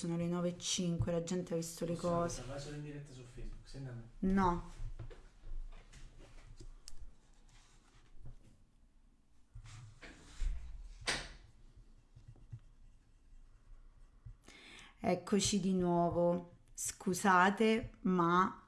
sono le 9.05, la gente ha visto le cose. Vai solo in diretta su Facebook, senti a me. No. Eccoci di nuovo. Scusate, ma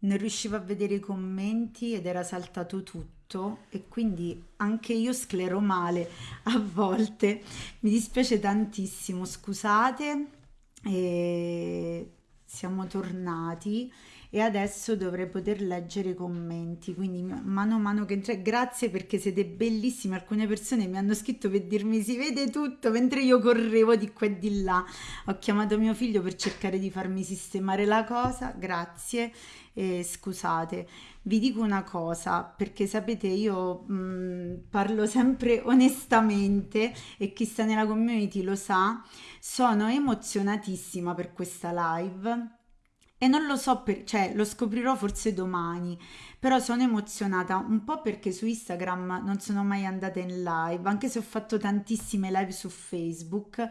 non riuscivo a vedere i commenti ed era saltato tutto e quindi anche io sclero male a volte. Mi dispiace tantissimo, scusate. E siamo tornati e adesso dovrei poter leggere i commenti quindi mano a mano che entra grazie perché siete bellissimi alcune persone mi hanno scritto per dirmi si vede tutto mentre io correvo di qua e di là. Ho chiamato mio figlio per cercare di farmi sistemare la cosa. Grazie. E scusate vi dico una cosa perché sapete io mh, parlo sempre onestamente e chi sta nella community lo sa sono emozionatissima per questa live e non lo so, per, cioè lo scoprirò forse domani, però sono emozionata un po' perché su Instagram non sono mai andata in live, anche se ho fatto tantissime live su Facebook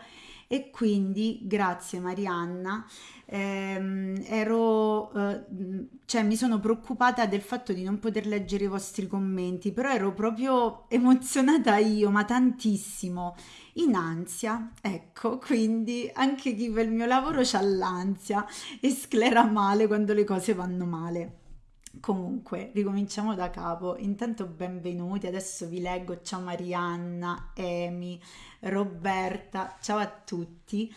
e quindi grazie Marianna ehm, ero eh, cioè mi sono preoccupata del fatto di non poter leggere i vostri commenti però ero proprio emozionata io ma tantissimo in ansia ecco quindi anche chi fa il mio lavoro c'ha l'ansia e sclera male quando le cose vanno male Comunque, ricominciamo da capo. Intanto benvenuti, adesso vi leggo. Ciao Marianna, Emi, Roberta, ciao a tutti.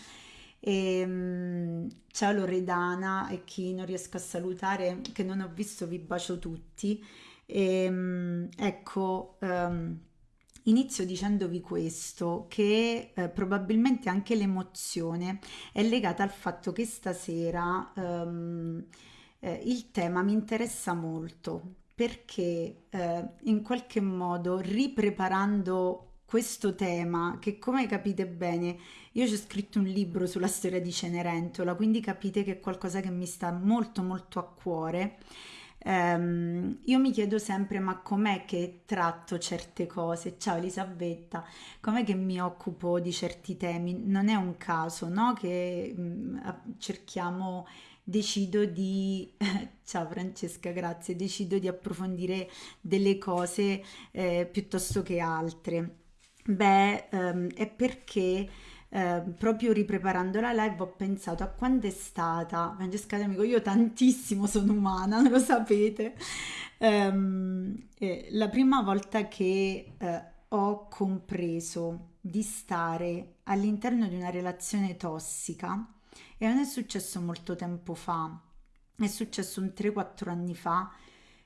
E, um, ciao Loredana e chi non riesco a salutare, che non ho visto, vi bacio tutti. E, um, ecco, um, inizio dicendovi questo, che eh, probabilmente anche l'emozione è legata al fatto che stasera eh, il tema mi interessa molto perché eh, in qualche modo ripreparando questo tema che come capite bene io ci ho scritto un libro sulla storia di Cenerentola quindi capite che è qualcosa che mi sta molto molto a cuore um, io mi chiedo sempre ma com'è che tratto certe cose? Ciao Elisabetta com'è che mi occupo di certi temi? Non è un caso no? Che um, cerchiamo decido di, ciao Francesca, grazie, decido di approfondire delle cose eh, piuttosto che altre. Beh, ehm, è perché eh, proprio ripreparando la live ho pensato a quando è stata, Francesca amico, io tantissimo sono umana, lo sapete, ehm, eh, la prima volta che eh, ho compreso di stare all'interno di una relazione tossica, e non è successo molto tempo fa, è successo un 3-4 anni fa.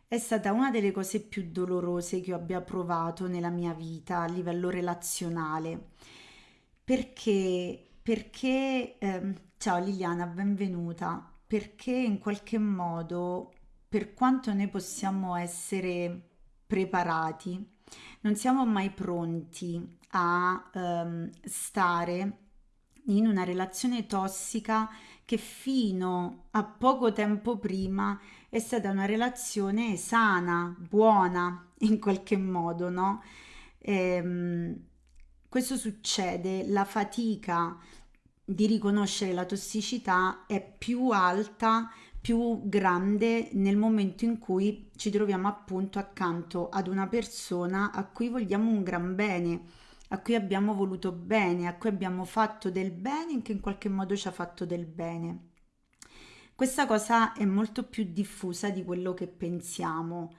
È stata una delle cose più dolorose che io abbia provato nella mia vita a livello relazionale. Perché? Perché, eh, ciao Liliana, benvenuta. Perché in qualche modo, per quanto noi possiamo essere preparati, non siamo mai pronti a ehm, stare in una relazione tossica che fino a poco tempo prima è stata una relazione sana, buona in qualche modo, no? Ehm, questo succede, la fatica di riconoscere la tossicità è più alta, più grande nel momento in cui ci troviamo appunto accanto ad una persona a cui vogliamo un gran bene a cui abbiamo voluto bene, a cui abbiamo fatto del bene che in qualche modo ci ha fatto del bene. Questa cosa è molto più diffusa di quello che pensiamo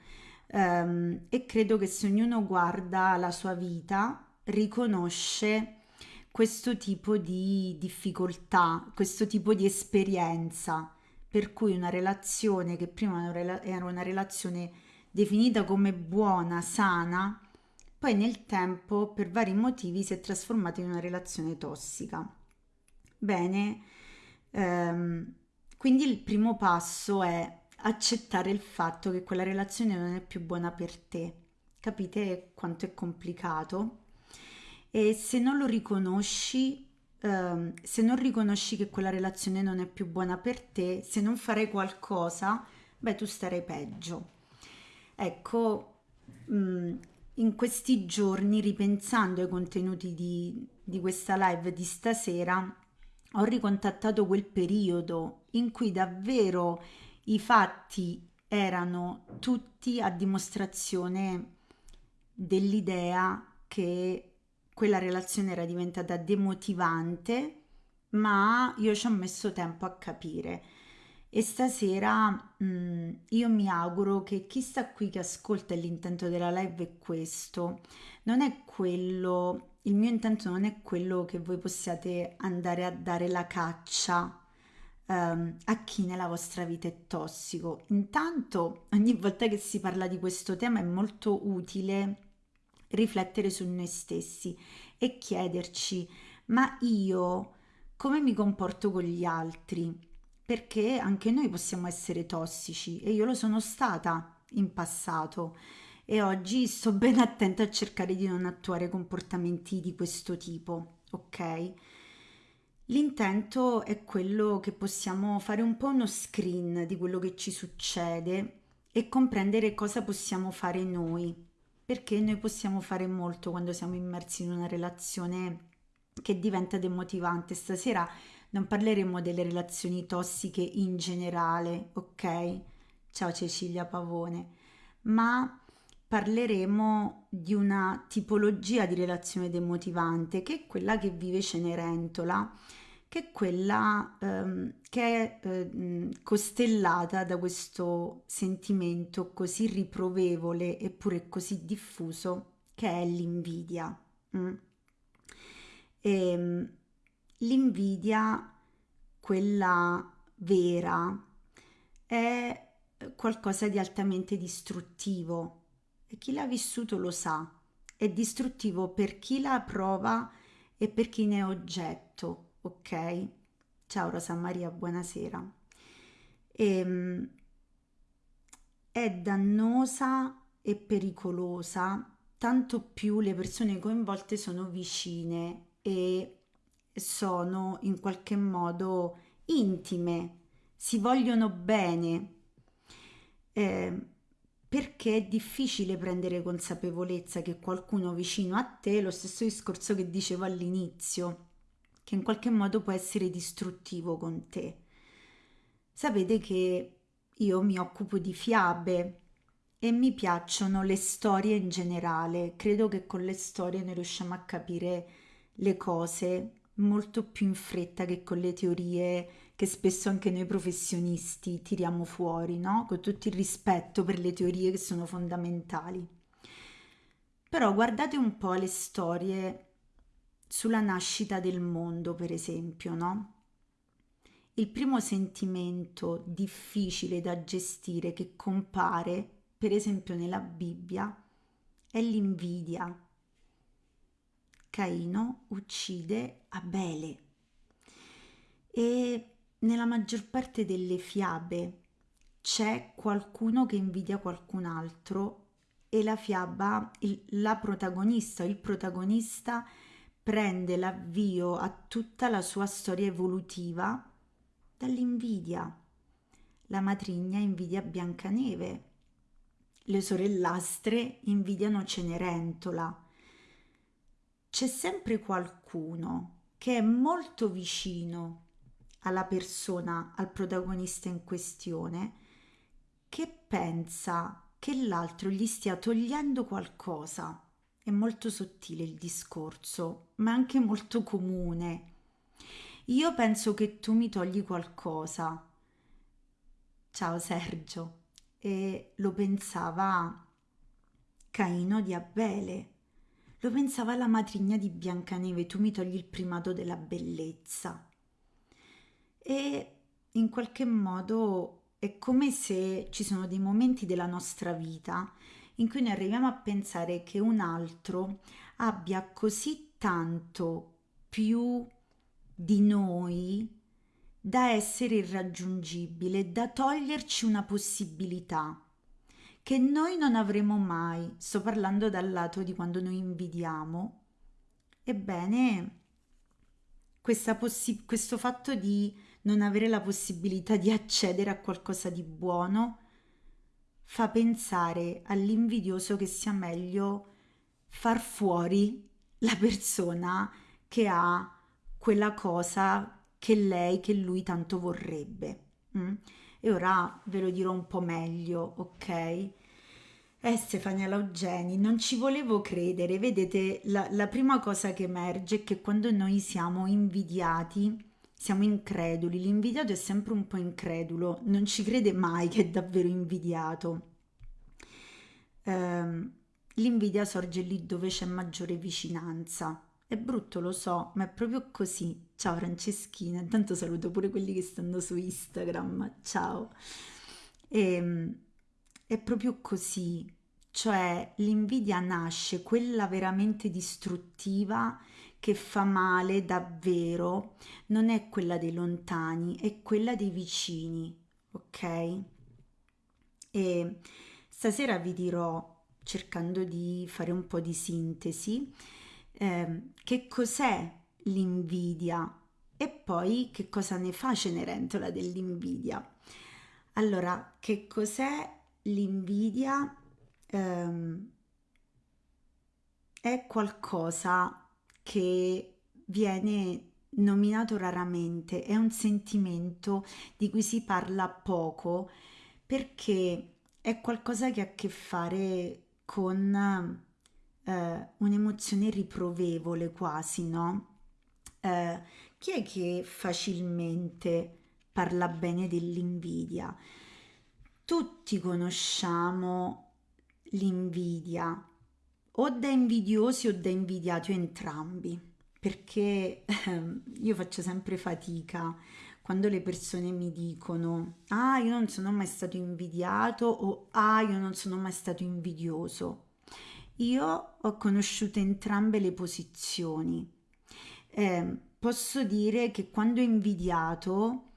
um, e credo che se ognuno guarda la sua vita riconosce questo tipo di difficoltà, questo tipo di esperienza, per cui una relazione che prima era una relazione definita come buona, sana, poi nel tempo per vari motivi si è trasformata in una relazione tossica. Bene, ehm, quindi il primo passo è accettare il fatto che quella relazione non è più buona per te. Capite quanto è complicato? E se non lo riconosci, ehm, se non riconosci che quella relazione non è più buona per te, se non farai qualcosa, beh, tu starai peggio. Ecco, mh, mm, in questi giorni, ripensando ai contenuti di, di questa live di stasera, ho ricontattato quel periodo in cui davvero i fatti erano tutti a dimostrazione dell'idea che quella relazione era diventata demotivante, ma io ci ho messo tempo a capire. E stasera mh, mm, io mi auguro che chi sta qui che ascolta l'intento della live è questo, non è quello, il mio intento non è quello che voi possiate andare a dare la caccia um, a chi nella vostra vita è tossico. Intanto ogni volta che si parla di questo tema è molto utile riflettere su noi stessi e chiederci ma io come mi comporto con gli altri? perché anche noi possiamo essere tossici e io lo sono stata in passato e oggi sto ben attenta a cercare di non attuare comportamenti di questo tipo, ok? L'intento è quello che possiamo fare un po' uno screen di quello che ci succede e comprendere cosa possiamo fare noi, perché noi possiamo fare molto quando siamo immersi in una relazione che diventa demotivante. Stasera non parleremo delle relazioni tossiche in generale, ok? Ciao Cecilia Pavone, ma parleremo di una tipologia di relazione demotivante che è quella che vive Cenerentola, che è quella ehm, che è eh, costellata da questo sentimento così riprovevole eppure così diffuso che è l'invidia. Mm? E, ehm, L'invidia, quella vera, è qualcosa di altamente distruttivo e chi l'ha vissuto lo sa. È distruttivo per chi la prova e per chi ne è oggetto, ok? Ciao Rosa Maria, buonasera. E, ehm, è dannosa e pericolosa, tanto più le persone coinvolte sono vicine e sono in qualche modo intime, si vogliono bene, eh, perché è difficile prendere consapevolezza che qualcuno vicino a te, lo stesso discorso che dicevo all'inizio, che in qualche modo può essere distruttivo con te. Sapete che io mi occupo di fiabe e mi piacciono le storie in generale, credo che con le storie noi riusciamo a capire le cose molto più in fretta che con le teorie che spesso anche noi professionisti tiriamo fuori, no? Con tutto il rispetto per le teorie che sono fondamentali. Però guardate un po' le storie sulla nascita del mondo, per esempio, no? Il primo sentimento difficile da gestire che compare, per esempio nella Bibbia, è l'invidia Caino uccide Abele e nella maggior parte delle fiabe c'è qualcuno che invidia qualcun altro e la fiaba, il, la protagonista, il protagonista prende l'avvio a tutta la sua storia evolutiva dall'invidia. La matrigna invidia Biancaneve, le sorellastre invidiano Cenerentola, c'è sempre qualcuno che è molto vicino alla persona, al protagonista in questione, che pensa che l'altro gli stia togliendo qualcosa. È molto sottile il discorso, ma anche molto comune. Io penso che tu mi togli qualcosa. Ciao Sergio. E lo pensava Caino di Abele lo pensava la matrigna di Biancaneve, tu mi togli il primato della bellezza. E in qualche modo è come se ci sono dei momenti della nostra vita in cui noi arriviamo a pensare che un altro abbia così tanto più di noi da essere irraggiungibile, da toglierci una possibilità che noi non avremo mai. Sto parlando dal lato di quando noi invidiamo. Ebbene, questo fatto di non avere la possibilità di accedere a qualcosa di buono fa pensare all'invidioso che sia meglio far fuori la persona che ha quella cosa che lei, che lui tanto vorrebbe. Mm? E ora ve lo dirò un po' meglio, ok? Eh, Stefania Laugeni, non ci volevo credere. Vedete, la, la prima cosa che emerge è che quando noi siamo invidiati, siamo increduli. L'invidiato è sempre un po' incredulo, non ci crede mai che è davvero invidiato. Ehm, l'invidia sorge lì dove c'è maggiore vicinanza. È brutto, lo so, ma è proprio così. Ciao Franceschina, intanto saluto pure quelli che stanno su Instagram. Ciao. E, è proprio così, cioè l'invidia nasce, quella veramente distruttiva che fa male davvero, non è quella dei lontani, è quella dei vicini, ok? E stasera vi dirò, cercando di fare un po' di sintesi, eh, che cos'è l'invidia e poi che cosa ne fa Cenerentola dell'invidia. Allora, che cos'è l'invidia? Eh, è qualcosa che viene nominato raramente, è un sentimento di cui si parla poco perché è qualcosa che ha a che fare con eh, un'emozione riprovevole quasi, no? Eh, chi è che facilmente parla bene dell'invidia? Tutti conosciamo l'invidia, o da invidiosi o da invidiati o entrambi, perché eh, io faccio sempre fatica quando le persone mi dicono ah io non sono mai stato invidiato o ah io non sono mai stato invidioso io ho conosciuto entrambe le posizioni. Eh, posso dire che quando ho invidiato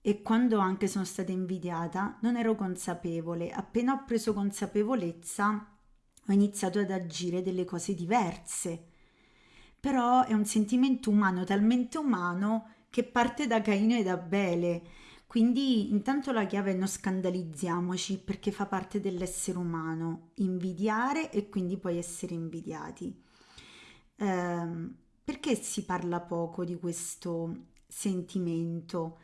e quando anche sono stata invidiata non ero consapevole. Appena ho preso consapevolezza ho iniziato ad agire delle cose diverse. Però è un sentimento umano, talmente umano che parte da Caino e da Abele quindi intanto la chiave è non scandalizziamoci perché fa parte dell'essere umano, invidiare e quindi poi essere invidiati. Eh, perché si parla poco di questo sentimento?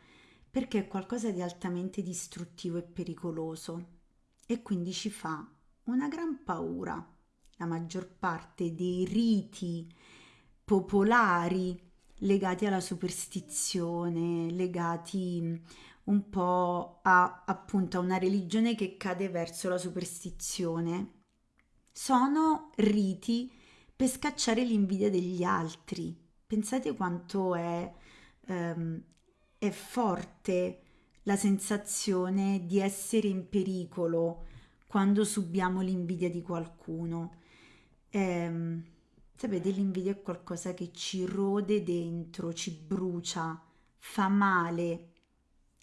Perché è qualcosa di altamente distruttivo e pericoloso e quindi ci fa una gran paura. La maggior parte dei riti popolari legati alla superstizione, legati un po' a appunto a una religione che cade verso la superstizione, sono riti per scacciare l'invidia degli altri. Pensate quanto è, ehm, è forte la sensazione di essere in pericolo quando subiamo l'invidia di qualcuno. Eh, sapete, l'invidia è qualcosa che ci rode dentro, ci brucia, fa male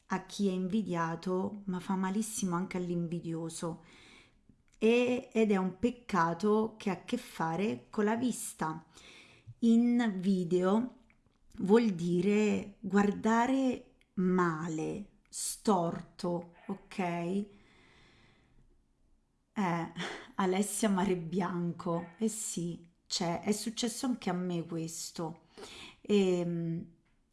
a chi è invidiato, ma fa malissimo anche all'invidioso. E, ed è un peccato che ha a che fare con la vista. In video vuol dire guardare male, storto, ok? Eh, Alessia Mare Bianco, eh sì, c'è, è successo anche a me questo. Ehm,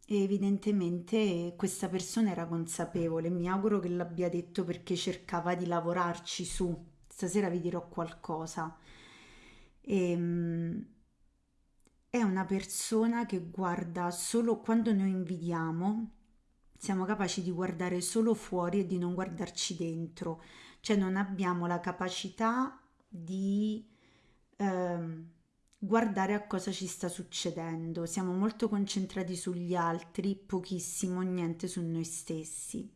e evidentemente questa persona era consapevole, mi auguro che l'abbia detto perché cercava di lavorarci su. Stasera vi dirò qualcosa. E, ehm, è una persona che guarda solo quando noi invidiamo, siamo capaci di guardare solo fuori e di non guardarci dentro, cioè non abbiamo la capacità di... Ehm, guardare a cosa ci sta succedendo. Siamo molto concentrati sugli altri, pochissimo, niente su noi stessi.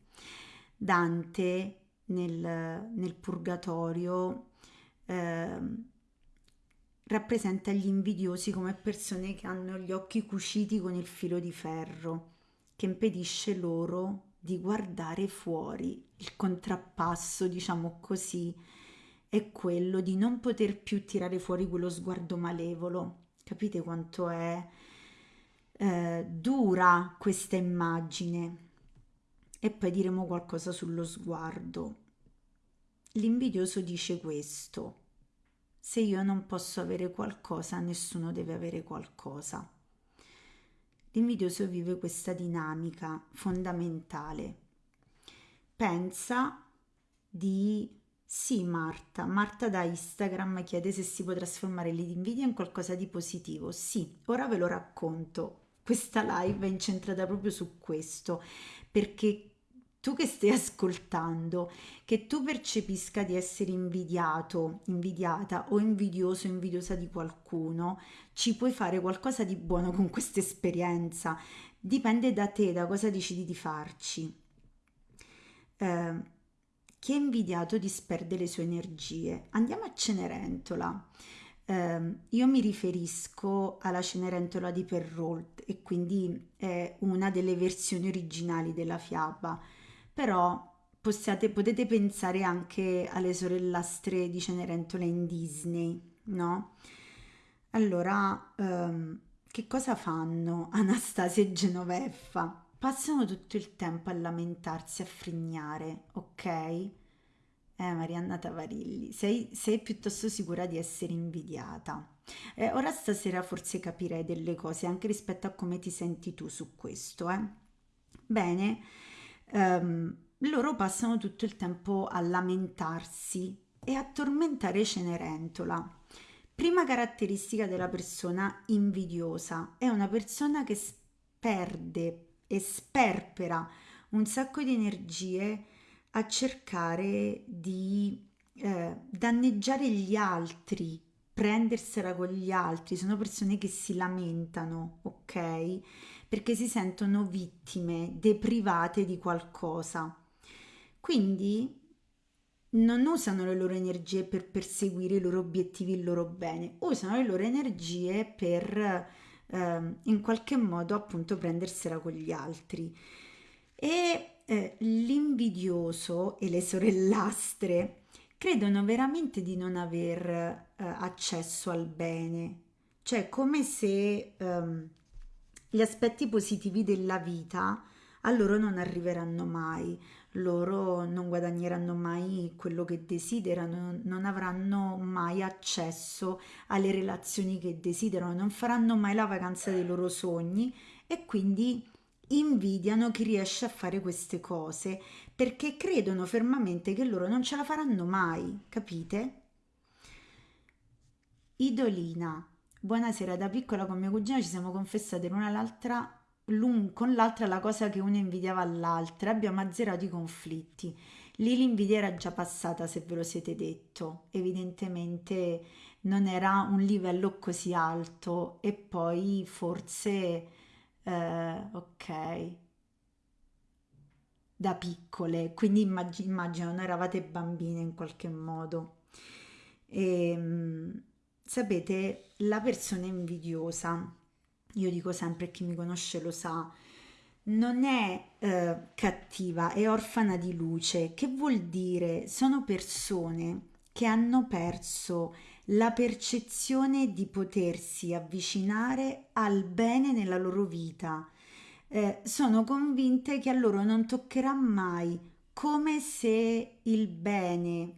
Dante nel, nel Purgatorio eh, rappresenta gli invidiosi come persone che hanno gli occhi cuciti con il filo di ferro, che impedisce loro di guardare fuori. Il contrappasso, diciamo così, è quello di non poter più tirare fuori quello sguardo malevolo. Capite quanto è eh, dura questa immagine? E poi diremo qualcosa sullo sguardo. L'invidioso dice questo. Se io non posso avere qualcosa, nessuno deve avere qualcosa. L'invidioso vive questa dinamica fondamentale. Pensa di sì, Marta. Marta da Instagram chiede se si può trasformare l'invidia in qualcosa di positivo. Sì, ora ve lo racconto. Questa live è incentrata proprio su questo, perché tu che stai ascoltando, che tu percepisca di essere invidiato, invidiata o invidioso, invidiosa di qualcuno, ci puoi fare qualcosa di buono con questa esperienza. Dipende da te, da cosa decidi di farci. Eh, chi è invidiato disperde le sue energie. Andiamo a Cenerentola. Eh, io mi riferisco alla Cenerentola di Perrault e quindi è una delle versioni originali della fiaba, però possiate, potete pensare anche alle sorellastre di Cenerentola in Disney, no? Allora, ehm, che cosa fanno Anastasia e Genoveffa? passano tutto il tempo a lamentarsi, a frignare, ok? Eh, Marianna Tavarilli, sei, sei piuttosto sicura di essere invidiata. Eh, ora stasera forse capirei delle cose anche rispetto a come ti senti tu su questo, eh? Bene, um, loro passano tutto il tempo a lamentarsi e a tormentare Cenerentola. Prima caratteristica della persona invidiosa è una persona che perde e sperpera un sacco di energie a cercare di eh, danneggiare gli altri, prendersela con gli altri, sono persone che si lamentano, ok? Perché si sentono vittime, deprivate di qualcosa. Quindi non usano le loro energie per perseguire i loro obiettivi, il loro bene, usano le loro energie per eh, in qualche modo appunto prendersela con gli altri. E eh, l'invidioso e le sorellastre credono veramente di non aver accesso al bene, cioè come se ehm, gli aspetti positivi della vita a loro non arriveranno mai, loro non guadagneranno mai quello che desiderano, non avranno mai accesso alle relazioni che desiderano, non faranno mai la vacanza dei loro sogni e quindi invidiano chi riesce a fare queste cose perché credono fermamente che loro non ce la faranno mai, capite? Idolina. Buonasera, da piccola con mia cugina ci siamo confessate l'una all'altra l'un con l'altra la cosa che una invidiava all'altra, abbiamo azzerato i conflitti. Lì l'invidia era già passata, se ve lo siete detto. Evidentemente non era un livello così alto e poi forse eh, ok da piccole, quindi immag- immagino non eravate bambine in qualche modo. E, ehm, sapete, la persona invidiosa io dico sempre, chi mi conosce lo sa, non è eh, cattiva, è orfana di luce. Che vuol dire? Sono persone che hanno perso la percezione di potersi avvicinare al bene nella loro vita. Eh, sono convinte che a loro non toccherà mai, come se il bene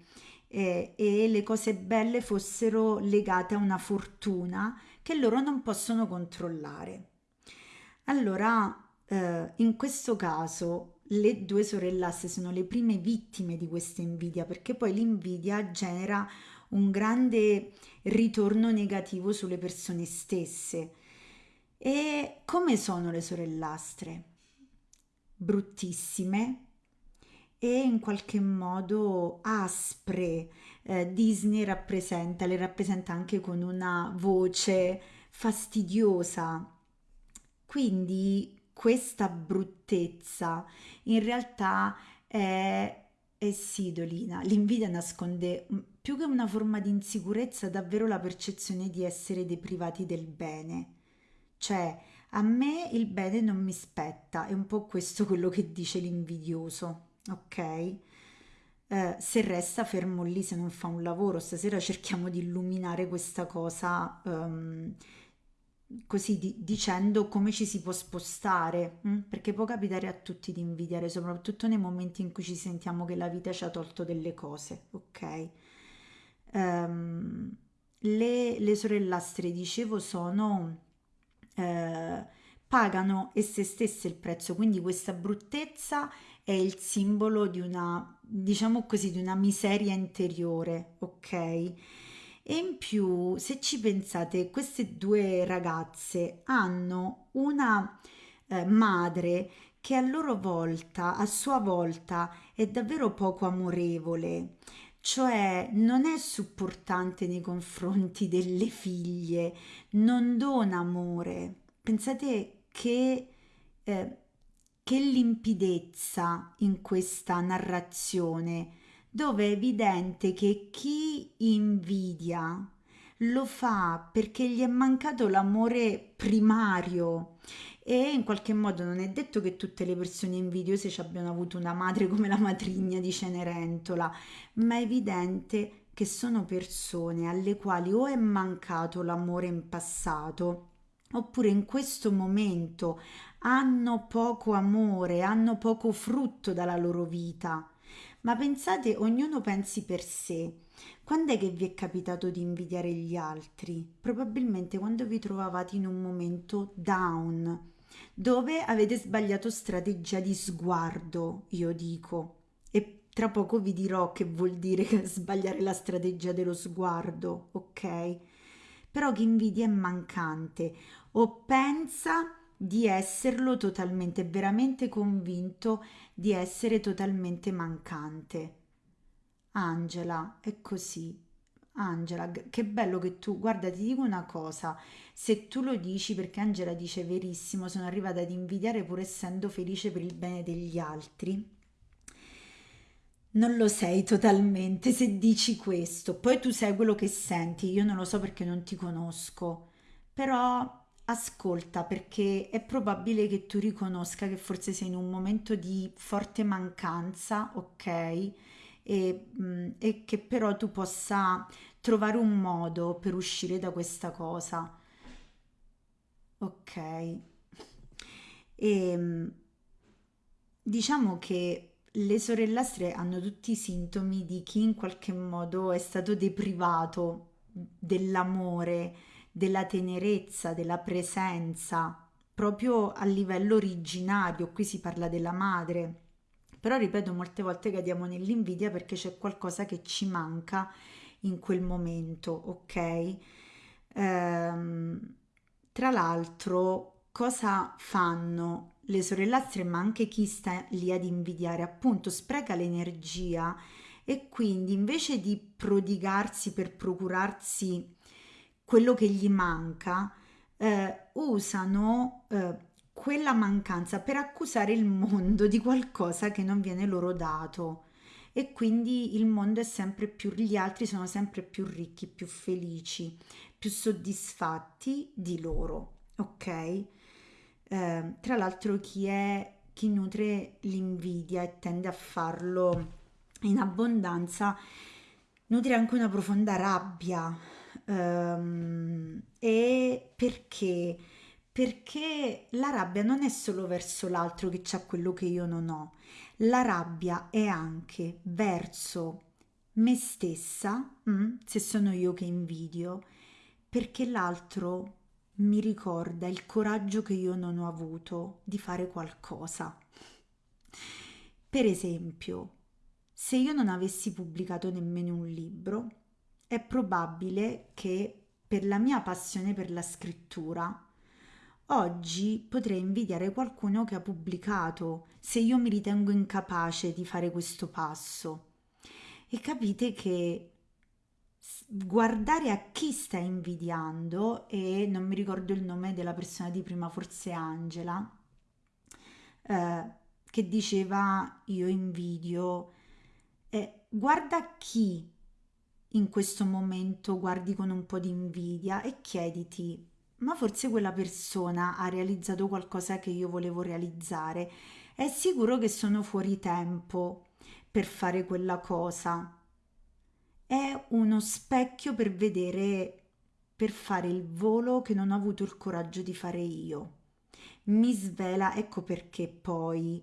eh, e le cose belle fossero legate a una fortuna che loro non possono controllare. Allora, eh, in questo caso, le due sorellastre sono le prime vittime di questa invidia, perché poi l'invidia genera un grande ritorno negativo sulle persone stesse. E come sono le sorellastre? Bruttissime e in qualche modo aspre, eh, Disney rappresenta, le rappresenta anche con una voce fastidiosa. Quindi questa bruttezza in realtà è, è sidolina. L'invidia nasconde più che una forma di insicurezza, davvero la percezione di essere deprivati del bene. Cioè, a me il bene non mi spetta, è un po' questo quello che dice l'invidioso, ok? eh, se resta fermo lì, se non fa un lavoro. Stasera cerchiamo di illuminare questa cosa um, così di, dicendo come ci si può spostare, mh? Mm? perché può capitare a tutti di invidiare, soprattutto nei momenti in cui ci sentiamo che la vita ci ha tolto delle cose, ok? Um, le, le sorellastre, dicevo, sono... Eh, pagano esse stesse il prezzo, quindi questa bruttezza è il simbolo di una, diciamo così, di una miseria interiore, ok? E in più, se ci pensate, queste due ragazze hanno una eh, madre che a loro volta, a sua volta, è davvero poco amorevole, cioè non è supportante nei confronti delle figlie, non dona amore. Pensate che, eh, che limpidezza in questa narrazione, dove è evidente che chi invidia lo fa perché gli è mancato l'amore primario. E in qualche modo non è detto che tutte le persone invidiose ci abbiano avuto una madre come la matrigna di Cenerentola, ma è evidente che sono persone alle quali o è mancato l'amore in passato, oppure in questo momento hanno poco amore, hanno poco frutto dalla loro vita. Ma pensate, ognuno pensi per sé. Quando è che vi è capitato di invidiare gli altri? Probabilmente quando vi trovavate in un momento down, dove avete sbagliato strategia di sguardo, io dico. E tra poco vi dirò che vuol dire sbagliare la strategia dello sguardo, ok? Però chi invidia è mancante o pensa di esserlo totalmente, veramente convinto di essere totalmente mancante. Angela, è così. Angela, che bello che tu, guarda, ti dico una cosa, se tu lo dici perché Angela dice verissimo, sono arrivata ad invidiare pur essendo felice per il bene degli altri. Non lo sei totalmente se dici questo, poi tu sai quello che senti, io non lo so perché non ti conosco, però ascolta perché è probabile che tu riconosca che forse sei in un momento di forte mancanza, ok? E, mm, e che però tu possa trovare un modo per uscire da questa cosa. Ok. E mm, diciamo che le sorellastre hanno tutti i sintomi di chi in qualche modo è stato deprivato dell'amore, della tenerezza, della presenza, proprio a livello originario. Qui si parla della madre. Però ripeto, molte volte cadiamo nell'invidia perché c'è qualcosa che ci manca in quel momento, ok? Ehm, tra l'altro, cosa fanno le sorellastre, ma anche chi sta lì ad invidiare? Appunto, spreca l'energia e quindi invece di prodigarsi per procurarsi quello che gli manca, eh, usano eh, quella mancanza per accusare il mondo di qualcosa che non viene loro dato e quindi il mondo è sempre più, gli altri sono sempre più ricchi, più felici, più soddisfatti di loro, ok? Eh, tra l'altro chi è, chi nutre l'invidia e tende a farlo in abbondanza, nutre anche una profonda rabbia. Um, e perché? Perché la rabbia non è solo verso l'altro che c'ha quello che io non ho, la rabbia è anche verso me stessa, mm, se sono io che invidio, perché l'altro mi ricorda il coraggio che io non ho avuto di fare qualcosa. Per esempio, se io non avessi pubblicato nemmeno un libro, è probabile che per la mia passione per la scrittura Oggi potrei invidiare qualcuno che ha pubblicato se io mi ritengo incapace di fare questo passo. E capite che guardare a chi sta invidiando, e non mi ricordo il nome della persona di prima, forse Angela, eh, che diceva io invidio, eh, guarda chi in questo momento guardi con un po' di invidia e chiediti ma forse quella persona ha realizzato qualcosa che io volevo realizzare. È sicuro che sono fuori tempo per fare quella cosa. È uno specchio per vedere, per fare il volo che non ho avuto il coraggio di fare io. Mi svela, ecco perché poi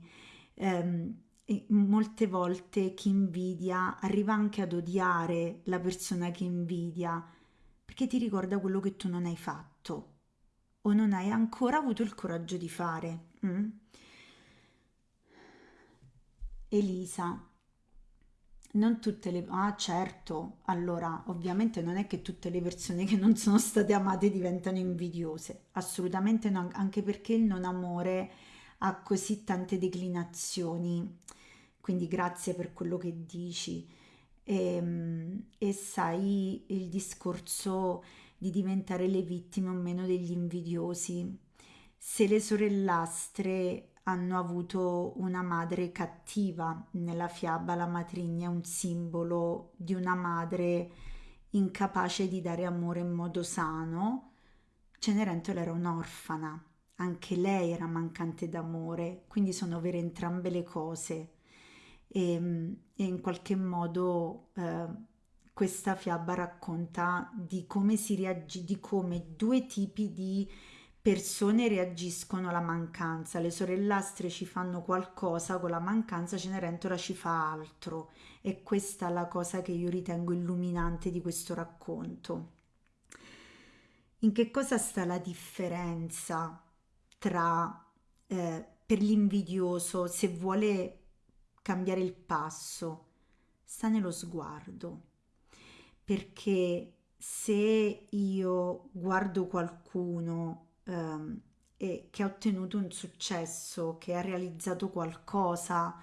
ehm, molte volte chi invidia arriva anche ad odiare la persona che invidia perché ti ricorda quello che tu non hai fatto. o non hai ancora avuto il coraggio di fare. Mm? Elisa, non tutte le... Ah certo, allora ovviamente non è che tutte le persone che non sono state amate diventano invidiose, assolutamente no, anche perché il non amore ha così tante declinazioni, quindi grazie per quello che dici. E, ehm, e sai il discorso di diventare le vittime o meno degli invidiosi. Se le sorellastre hanno avuto una madre cattiva. Nella fiaba la matrigna è un simbolo di una madre incapace di dare amore in modo sano. Cenerentola era un'orfana, anche lei era mancante d'amore, quindi sono vere entrambe le cose. E, e in qualche modo eh, questa fiaba racconta di come si reagisce, di come due tipi di persone reagiscono alla mancanza, le sorellastre ci fanno qualcosa con la mancanza, Cenerentola ci fa altro e questa è la cosa che io ritengo illuminante di questo racconto. In che cosa sta la differenza tra eh, per l'invidioso se vuole cambiare il passo? Sta nello sguardo, perché se io guardo qualcuno ehm, e che ha ottenuto un successo, che ha realizzato qualcosa,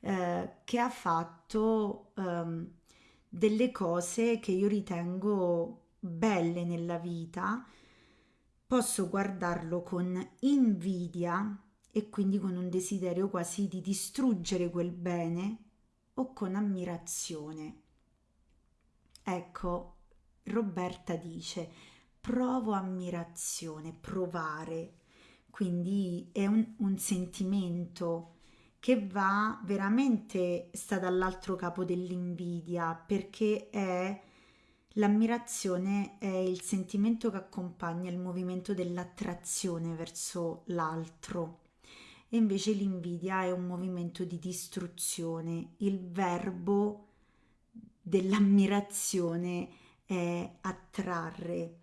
eh, che ha fatto ehm, delle cose che io ritengo belle nella vita, posso guardarlo con invidia e quindi con un desiderio quasi di distruggere quel bene o con ammirazione. Ecco, Roberta dice, provo ammirazione, provare, quindi è un, un sentimento che va veramente, sta dall'altro capo dell'invidia, perché è l'ammirazione è il sentimento che accompagna il movimento dell'attrazione verso l'altro e invece l'invidia è un movimento di distruzione. Il verbo dell'ammirazione è attrarre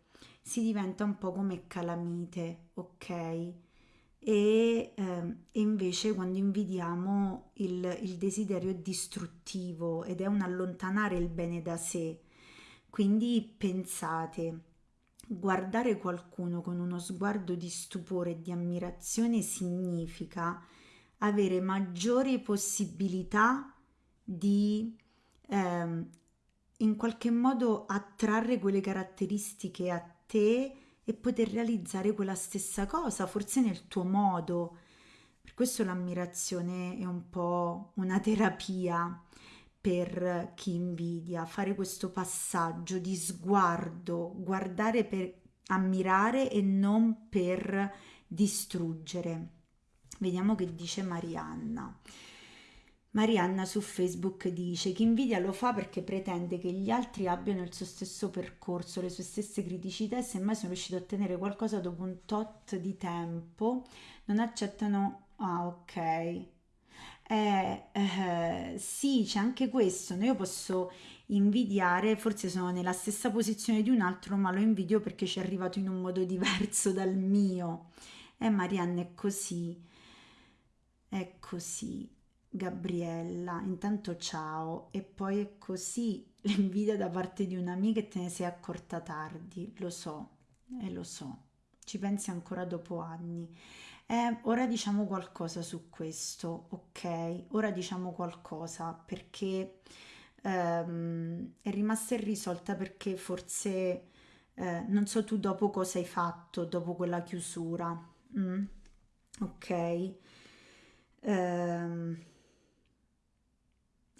si diventa un po' come calamite, ok? E, eh, e invece quando invidiamo il, il desiderio è distruttivo ed è un allontanare il bene da sé. Quindi pensate, guardare qualcuno con uno sguardo di stupore e di ammirazione significa avere maggiori possibilità di eh, in qualche modo attrarre quelle caratteristiche a te e poter realizzare quella stessa cosa, forse nel tuo modo. Per questo l'ammirazione è un po' una terapia per chi invidia, fare questo passaggio di sguardo, guardare per ammirare e non per distruggere. Vediamo che dice Marianna. Marianna su Facebook dice chi invidia lo fa perché pretende che gli altri abbiano il suo stesso percorso, le sue stesse criticità e semmai sono riusciti a ottenere qualcosa dopo un tot di tempo, non accettano... Ah, ok. Eh, eh, sì, c'è anche questo. Io posso invidiare, forse sono nella stessa posizione di un altro, ma lo invidio perché ci è arrivato in un modo diverso dal mio. Eh, Marianna, è così. È così. Gabriella, intanto ciao e poi è così l'invidia da parte di un'amica e te ne sei accorta tardi, lo so, e eh, lo so, ci pensi ancora dopo anni. Eh, ora diciamo qualcosa su questo, ok? Ora diciamo qualcosa perché ehm, è rimasta irrisolta perché forse eh, non so tu dopo cosa hai fatto dopo quella chiusura. Mm? Ok. Ehm,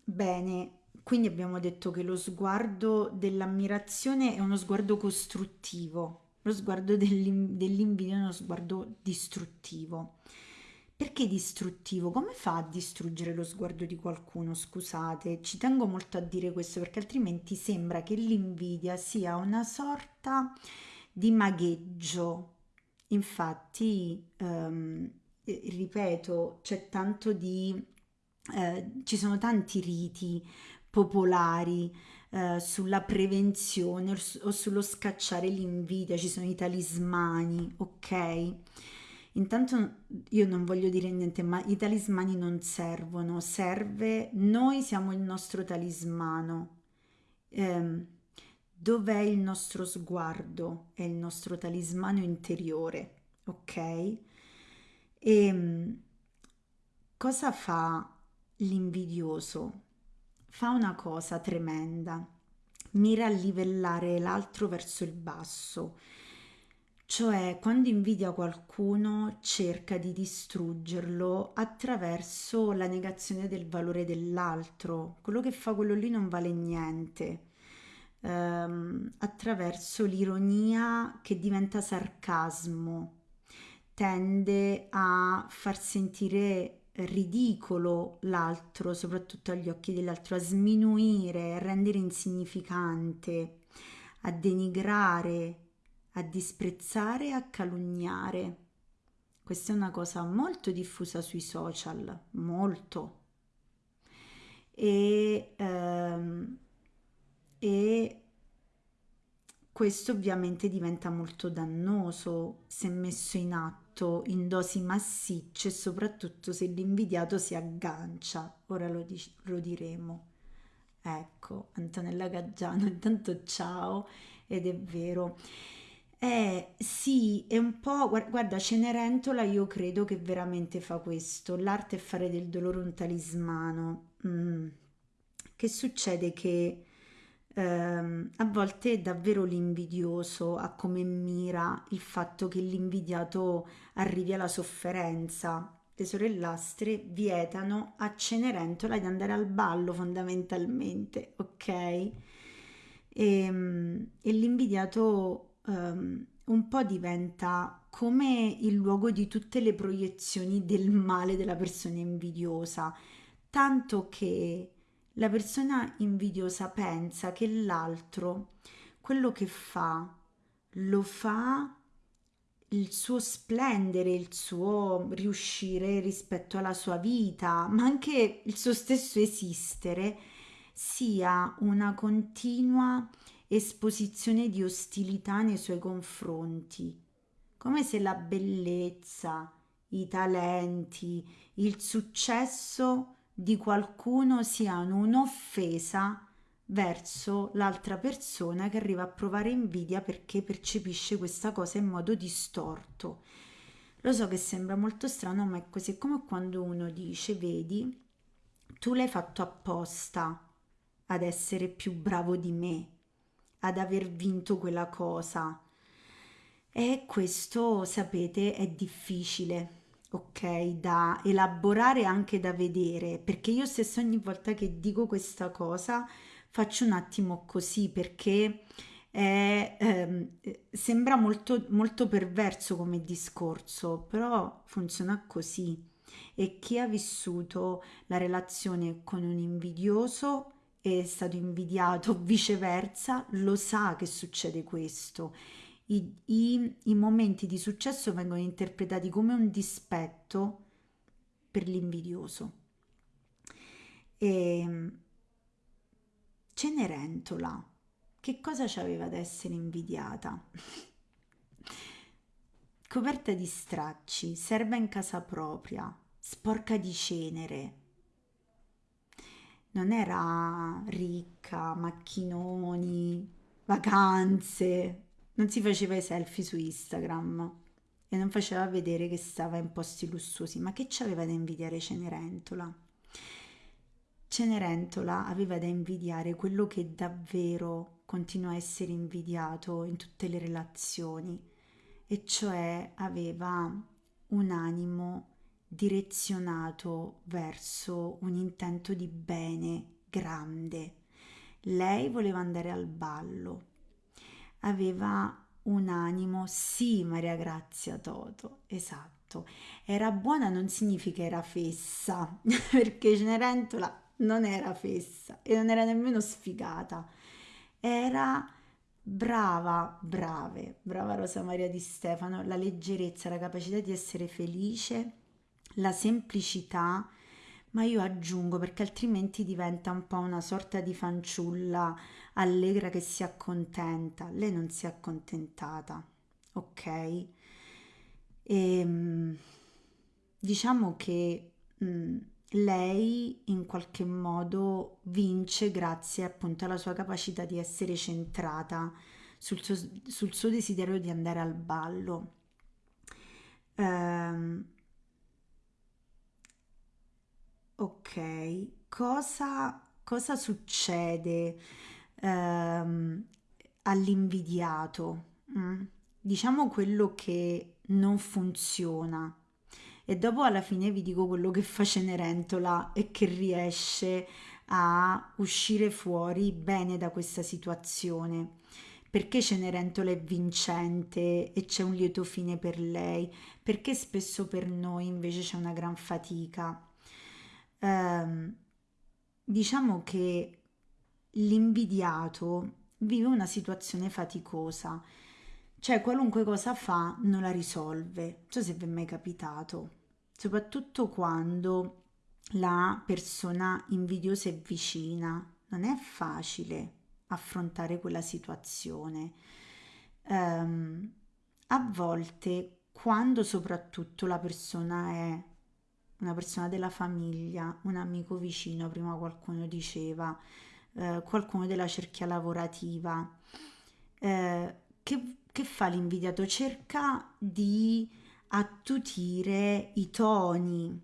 Bene, quindi abbiamo detto che lo sguardo dell'ammirazione è uno sguardo costruttivo, lo sguardo dell'in- dell'invidia è uno sguardo distruttivo. Perché distruttivo? Come fa a distruggere lo sguardo di qualcuno? Scusate, ci tengo molto a dire questo perché altrimenti sembra che l'invidia sia una sorta di magheggio. Infatti, ehm, ripeto, c'è tanto di eh, ci sono tanti riti popolari eh, sulla prevenzione o sullo scacciare l'invidia, ci sono i talismani, ok? Intanto io non voglio dire niente, ma i talismani non servono, serve, noi siamo il nostro talismano. Eh, dov'è il nostro sguardo? È il nostro talismano interiore, ok? E ehm, cosa fa l'invidioso? Fa una cosa tremenda, mira a livellare l'altro verso il basso cioè, quando invidia qualcuno, cerca di distruggerlo attraverso la negazione del valore dell'altro. Quello che fa quello lì non vale niente. Ehm, attraverso l'ironia che diventa sarcasmo, tende a far sentire ridicolo l'altro, soprattutto agli occhi dell'altro, a sminuire, a rendere insignificante, a denigrare a disprezzare a calunniare. Questa è una cosa molto diffusa sui social, molto. E, ehm, e questo ovviamente diventa molto dannoso se messo in atto in dosi massicce soprattutto se l'invidiato si aggancia. Ora lo, di- lo diremo. Ecco, Antonella Gaggiano, intanto ciao ed è vero. Eh sì, è un po', guarda, Cenerentola io credo che veramente fa questo, l'arte è fare del dolore un talismano. Mm. Che succede che ehm, a volte è davvero l'invidioso a come mira il fatto che l'invidiato arrivi alla sofferenza. Le sorellastre vietano a Cenerentola di andare al ballo fondamentalmente, ok? E, ehm, e l'invidiato um, un po' diventa come il luogo di tutte le proiezioni del male della persona invidiosa, tanto che la persona invidiosa pensa che l'altro quello che fa lo fa il suo splendere, il suo riuscire rispetto alla sua vita, ma anche il suo stesso esistere sia una continua esposizione di ostilità nei suoi confronti, come se la bellezza, i talenti, il successo di qualcuno siano un'offesa verso l'altra persona che arriva a provare invidia perché percepisce questa cosa in modo distorto. Lo so che sembra molto strano, ma è così come quando uno dice, vedi, tu l'hai fatto apposta ad essere più bravo di me, ad aver vinto quella cosa. E questo, sapete, è difficile, ok, da elaborare anche da vedere, perché io stessa ogni volta che dico questa cosa faccio un attimo così, perché è, ehm, sembra molto, molto perverso come discorso, però funziona così. E chi ha vissuto la relazione con un invidioso è stato invidiato, viceversa, lo sa che succede questo. I, i, I, momenti di successo vengono interpretati come un dispetto per l'invidioso. E ehm, Cenerentola, che cosa c'aveva da essere invidiata? Coperta di stracci, serva in casa propria, sporca di cenere, non era ricca, macchinoni, vacanze, non si faceva i selfie su Instagram e non faceva vedere che stava in posti lussuosi, ma che c'aveva da invidiare Cenerentola? Cenerentola aveva da invidiare quello che davvero continua a essere invidiato in tutte le relazioni, e cioè aveva un animo direzionato verso un intento di bene grande. Lei voleva andare al ballo. Aveva un animo, sì, Maria Grazia Toto, esatto. Era buona non significa era fessa, perché Cenerentola non era fessa e non era nemmeno sfigata. Era brava, brave, brava Rosa Maria di Stefano, la leggerezza, la capacità di essere felice la semplicità, ma io aggiungo perché altrimenti diventa un po' una sorta di fanciulla allegra che si accontenta. Lei non si è accontentata, ok? E, ehm, diciamo che mh, mm, lei in qualche modo vince grazie appunto alla sua capacità di essere centrata sul suo, sul suo desiderio di andare al ballo. Um, ok, cosa, cosa succede um, all'invidiato? Mm? Diciamo quello che non funziona e dopo alla fine vi dico quello che fa Cenerentola e che riesce a uscire fuori bene da questa situazione. Perché Cenerentola è vincente e c'è un lieto fine per lei? Perché spesso per noi invece c'è una gran fatica? Um, diciamo che l'invidiato vive una situazione faticosa, cioè qualunque cosa fa non la risolve. Non so se vi è mai capitato soprattutto quando la persona invidiosa è vicina, non è facile affrontare quella situazione. Um, a volte, quando soprattutto la persona è una persona della famiglia, un amico vicino, prima qualcuno diceva, eh, qualcuno della cerchia lavorativa, eh, che, che fa l'invidiato? Cerca di attutire i toni,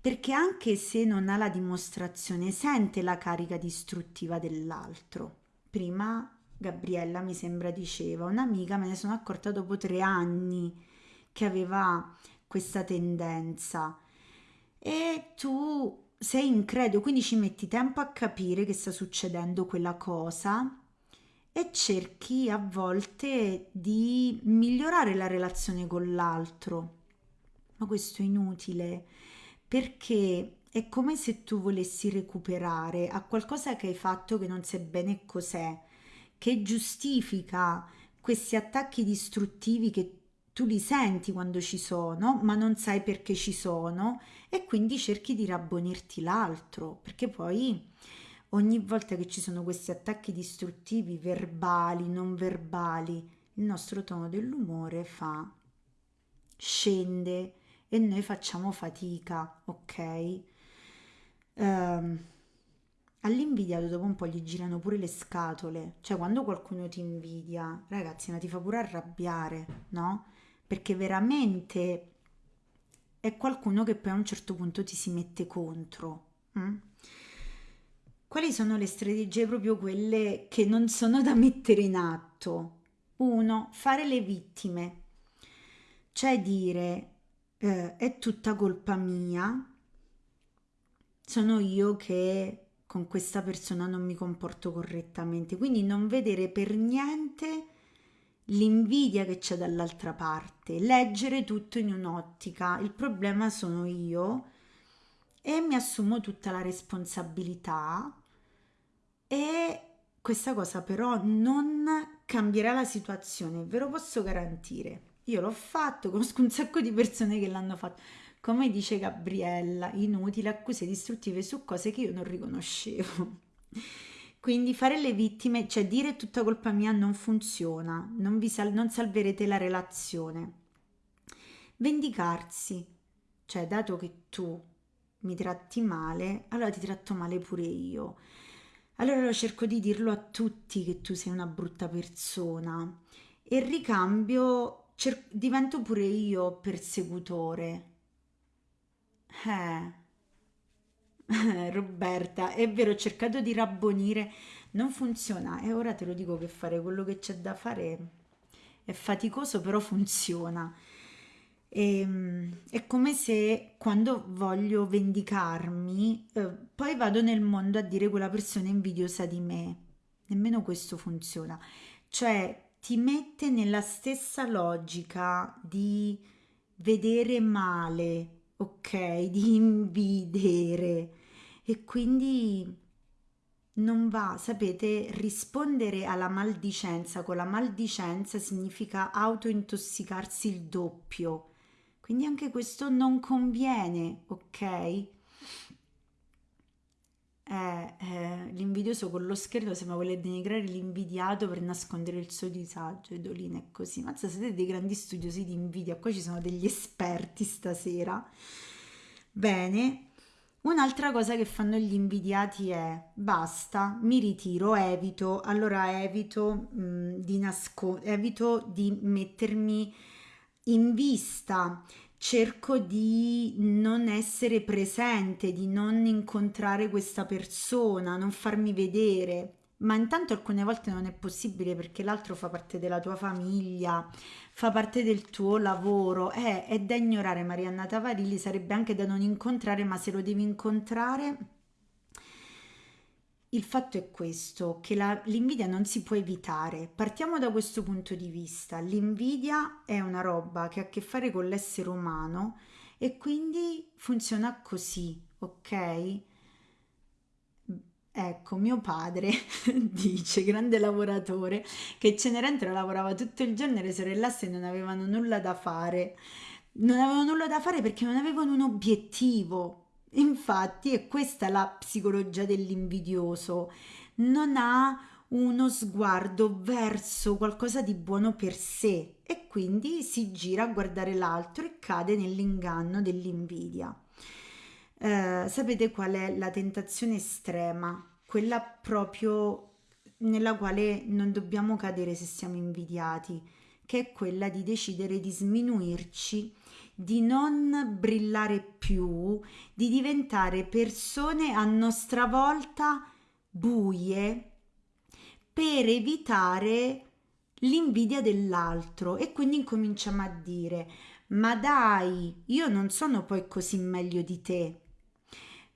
perché anche se non ha la dimostrazione, sente la carica distruttiva dell'altro. Prima Gabriella mi sembra diceva, un'amica me ne sono accorta dopo tre anni che aveva questa tendenza e tu sei incredulo, quindi ci metti tempo a capire che sta succedendo quella cosa e cerchi a volte di migliorare la relazione con l'altro. Ma questo è inutile perché è come se tu volessi recuperare a qualcosa che hai fatto che non sai bene cos'è, che giustifica questi attacchi distruttivi che tu li senti quando ci sono, ma non sai perché ci sono e quindi cerchi di rabbonirti l'altro, perché poi ogni volta che ci sono questi attacchi distruttivi verbali, non verbali, il nostro tono dell'umore fa scende e noi facciamo fatica, ok? Um, all'invidiato dopo un po' gli girano pure le scatole, cioè quando qualcuno ti invidia, ragazzi, ma ti fa pure arrabbiare, no? Perché veramente è qualcuno che poi a un certo punto ti si mette contro. Hm? Quali sono le strategie proprio quelle che non sono da mettere in atto? Uno, fare le vittime, cioè dire eh, è tutta colpa mia, sono io che con questa persona non mi comporto correttamente, quindi non vedere per niente l'invidia che c'è dall'altra parte, leggere tutto in un'ottica, il problema sono io e mi assumo tutta la responsabilità e questa cosa però non cambierà la situazione, ve lo posso garantire. Io l'ho fatto, conosco un sacco di persone che l'hanno fatto. Come dice Gabriella, inutili accuse distruttive su cose che io non riconoscevo. Quindi fare le vittime, cioè dire tutta colpa mia non funziona, non, vi sal- non salverete la relazione. Vendicarsi, cioè dato che tu mi tratti male, allora ti tratto male pure io. Allora cerco di dirlo a tutti che tu sei una brutta persona e ricambio cer- divento pure io persecutore. Eh. Roberta, è vero, ho cercato di rabbonire, non funziona e ora te lo dico che fare quello che c'è da fare è faticoso, però funziona. E, ehm, è come se quando voglio vendicarmi, eh, poi vado nel mondo a dire quella persona è invidiosa di me. Nemmeno questo funziona. Cioè ti mette nella stessa logica di vedere male, ok? Di invidere. E quindi non va, sapete, rispondere alla maldicenza con la maldicenza significa autointossicarsi il doppio quindi anche questo non conviene, ok? È eh, l'invidioso con lo scherzo sembra voler denigrare l'invidiato per nascondere il suo disagio, Edolina è così. Mazza, siete dei grandi studiosi di invidia, qua ci sono degli esperti stasera. Bene, Un'altra cosa che fanno gli invidiati è basta, mi ritiro, evito, allora evito mh, di nascondere, evito di mettermi in vista, cerco di non essere presente, di non incontrare questa persona, non farmi vedere. Ma intanto alcune volte non è possibile perché l'altro fa parte della tua famiglia, fa parte del tuo lavoro, è, è da ignorare Marianna Tavarilli, sarebbe anche da non incontrare, ma se lo devi incontrare il fatto è questo, che l'invidia non si può evitare. Partiamo da questo punto di vista. L'invidia è una roba che ha a che fare con l'essere umano e quindi funziona così, ok? Ecco, mio padre dice, grande lavoratore, che Cenerentola lavorava tutto il giorno e le sorellastre non avevano nulla da fare. Non avevano nulla da fare perché non avevano un obiettivo, Infatti è questa la psicologia dell'invidioso, non ha uno sguardo verso qualcosa di buono per sé e quindi si gira a guardare l'altro e cade nell'inganno dell'invidia. Eh, sapete qual è la tentazione estrema? Quella proprio nella quale non dobbiamo cadere se siamo invidiati, che è quella di decidere di sminuirci di non brillare più, di diventare persone a nostra volta buie per evitare l'invidia dell'altro e quindi incominciamo a dire ma dai, io non sono poi così meglio di te.